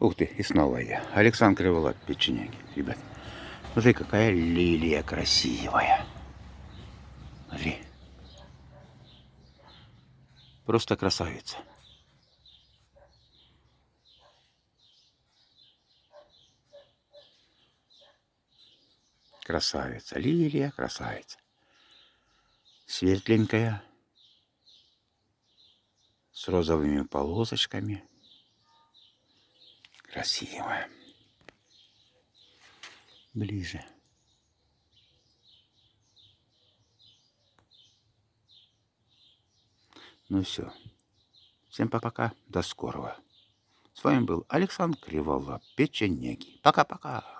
Ух ты, и снова я. Александр Криволап, печенеги. Ребят, смотри, какая лилия красивая. Смотри. Просто красавица. Красавица. Лилия красавица. Светленькая. С розовыми полосочками. Красивая. Ближе. Ну все. Всем пока-пока. До скорого. С вами был Александр Криволап, печенеги. Пока-пока.